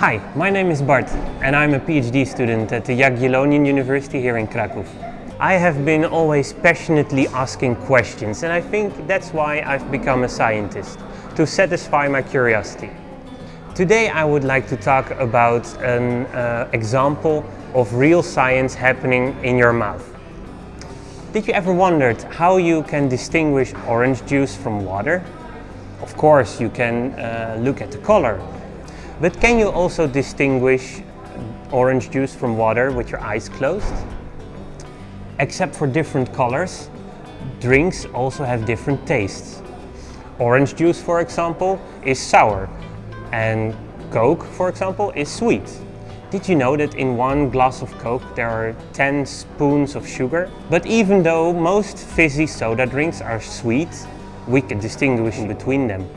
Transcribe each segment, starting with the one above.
Hi, my name is Bart and I'm a PhD student at the Jagiellonian University here in Krakow. I have been always passionately asking questions and I think that's why I've become a scientist, to satisfy my curiosity. Today I would like to talk about an uh, example of real science happening in your mouth. Did you ever wondered how you can distinguish orange juice from water? Of course you can uh, look at the color, but can you also distinguish orange juice from water with your eyes closed? Except for different colors, drinks also have different tastes. Orange juice, for example, is sour and Coke, for example, is sweet. Did you know that in one glass of Coke there are 10 spoons of sugar? But even though most fizzy soda drinks are sweet, we can distinguish between them.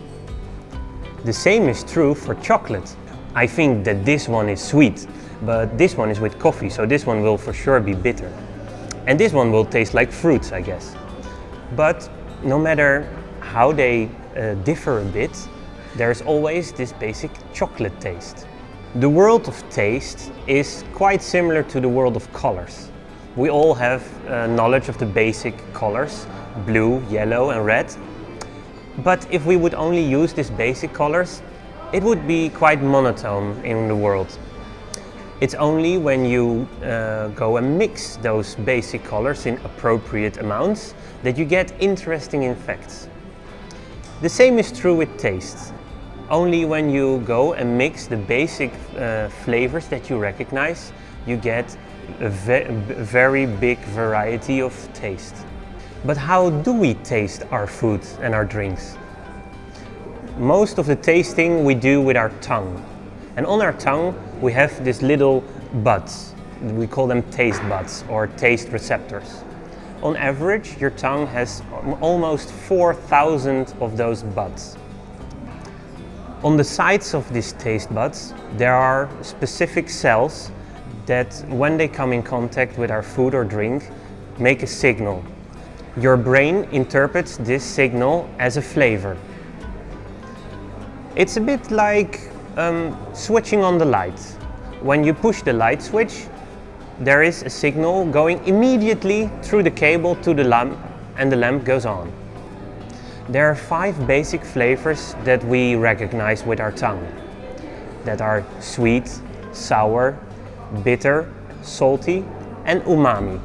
The same is true for chocolate. I think that this one is sweet, but this one is with coffee, so this one will for sure be bitter. And this one will taste like fruits, I guess. But no matter how they uh, differ a bit, there's always this basic chocolate taste. The world of taste is quite similar to the world of colors. We all have uh, knowledge of the basic colors, blue, yellow and red. But if we would only use these basic colors, it would be quite monotone in the world. It's only when you uh, go and mix those basic colors in appropriate amounts that you get interesting effects. The same is true with taste. Only when you go and mix the basic uh, flavors that you recognize, you get a ve very big variety of taste. But how do we taste our food and our drinks? Most of the tasting we do with our tongue. And on our tongue we have these little buds. We call them taste buds or taste receptors. On average, your tongue has almost 4,000 of those buds. On the sides of these taste buds, there are specific cells that, when they come in contact with our food or drink, make a signal. Your brain interprets this signal as a flavor. It's a bit like um, switching on the light. When you push the light switch, there is a signal going immediately through the cable to the lamp and the lamp goes on. There are five basic flavors that we recognize with our tongue. That are sweet, sour, bitter, salty and umami.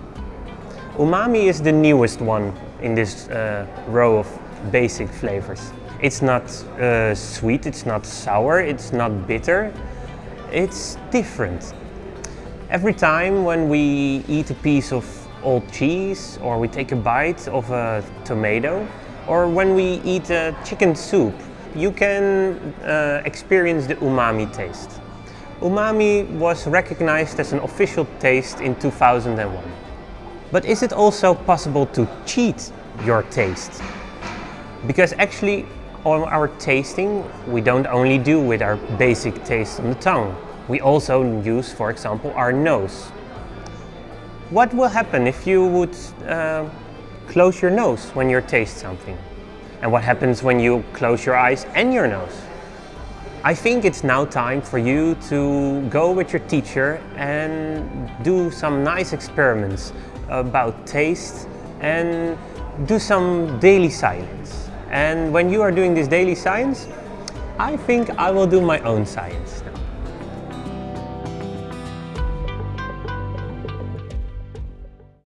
Umami is the newest one in this uh, row of basic flavors. It's not uh, sweet, it's not sour, it's not bitter. It's different. Every time when we eat a piece of old cheese or we take a bite of a tomato or when we eat a chicken soup, you can uh, experience the umami taste. Umami was recognized as an official taste in 2001. But is it also possible to cheat your taste? Because actually on our tasting, we don't only do with our basic taste on the tongue. We also use, for example, our nose. What will happen if you would uh, close your nose when you taste something? And what happens when you close your eyes and your nose? I think it's now time for you to go with your teacher and do some nice experiments about taste and do some daily science. And when you are doing this daily science, I think I will do my own science now.